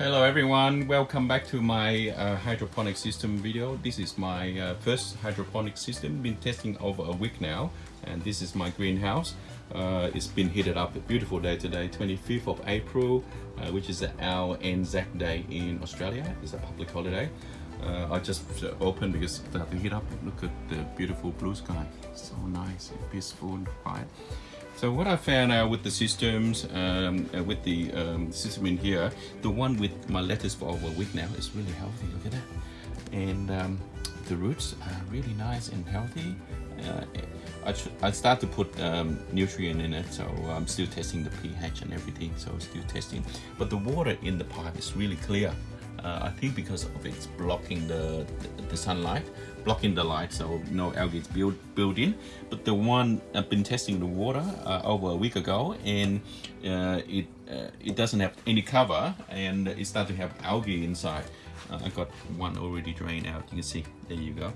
Hello everyone, welcome back to my uh, hydroponic system video. This is my uh, first hydroponic system, been testing over a week now and this is my greenhouse. Uh, it's been heated up, a beautiful day today, 25th of April, uh, which is our Anzac Day in Australia, it's a public holiday. Uh, I just opened because it started to heat up, look at the beautiful blue sky, so nice and peaceful and quiet. So what I found out with the systems, um, uh, with the um, system in here, the one with my lettuce for over a week now is really healthy, look at that. And um, the roots are really nice and healthy. Uh, I, I start to put um, nutrient in it, so I'm still testing the pH and everything, so I'm still testing. But the water in the pipe is really clear. Uh, I think because of it's blocking the, the, the, sunlight, blocking the light, so no algae is built, built in. But the one I've been testing the water uh, over a week ago, and uh, it uh, it doesn't have any cover, and it started to have algae inside. Uh, I got one already drained out. You can see. There you go.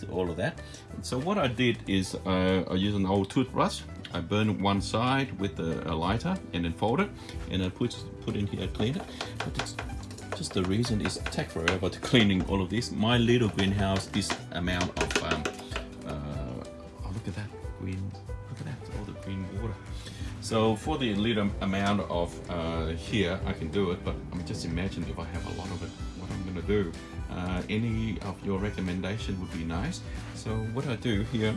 So all of that. So what I did is uh, I used an old toothbrush. I burned one side with a, a lighter and then fold it, and I put put in here, clean it. Just the reason is take forever to cleaning all of this. My little greenhouse, this amount of, um, uh, oh look at that green, look at that, all the green water. So for the little amount of uh, here, I can do it, but I mean, just imagine if I have a lot of it, what I'm gonna do. Uh, any of your recommendation would be nice. So what I do here,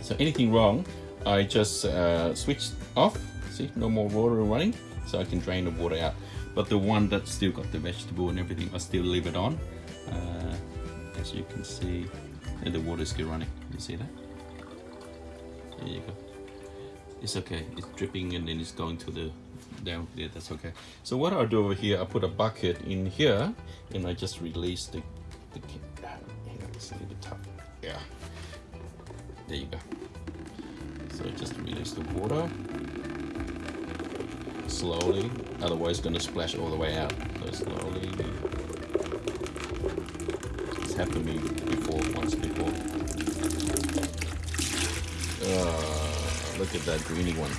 so anything wrong, I just uh, switch off, see, no more water running, so I can drain the water out. But the one that still got the vegetable and everything I still leave it on. Uh, as you can see the water is still running. You see that? There you go. It's okay. It's dripping and then it's going to the down. There that's okay. So what I'll do over here I put a bucket in here and I just release the, the it's a little bit tough yeah. There you go. So just release the water slowly, otherwise it's to splash all the way out. So slowly. It's happened to me before, once before. Uh, look at that greeny one.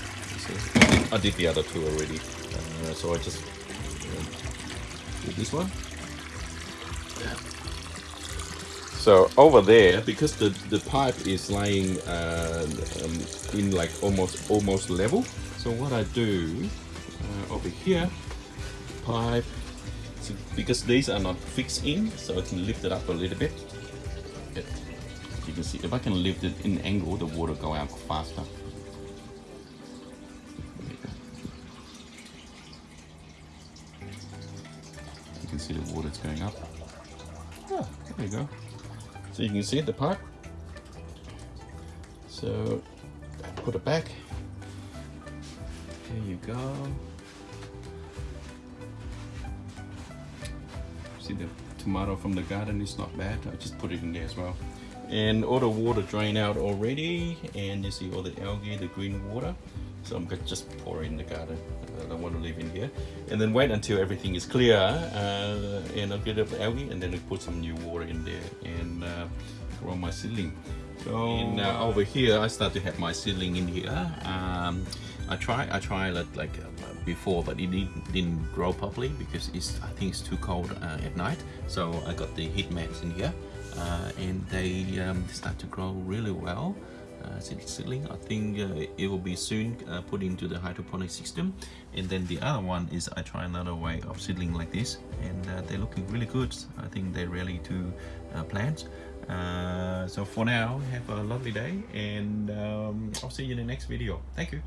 I did the other two already. Uh, so I just uh, did this one. Yeah. So over there, because the, the pipe is lying uh, um, in like almost almost level, so what I do uh, over here pipe. So because these are not fixed in so I can lift it up a little bit. It, you can see if I can lift it in angle the water go out faster. You can see the water's going up. Oh, there you go. So you can see the pipe. So put it back. There you go see the tomato from the garden is not bad. I just put it in there as well. And all the water drain out already and you see all the algae the green water. So I'm gonna just pour in the garden. I don't want to leave in here. And then wait until everything is clear uh, and I'll get up the algae and then I'll put some new water in there. And uh, grow my seedling so uh, over here I start to have my seedling in here. Um, I try I tried it like uh, before but it didn't, didn't grow properly because it's I think it's too cold uh, at night. So I got the heat mats in here uh, and they um, start to grow really well. Uh, seedling I think uh, it will be soon uh, put into the hydroponic system. And then the other one is I try another way of seedling like this and uh, they're looking really good. I think they're ready to uh, plant uh, so for now have a lovely day and um, I'll see you in the next video. Thank you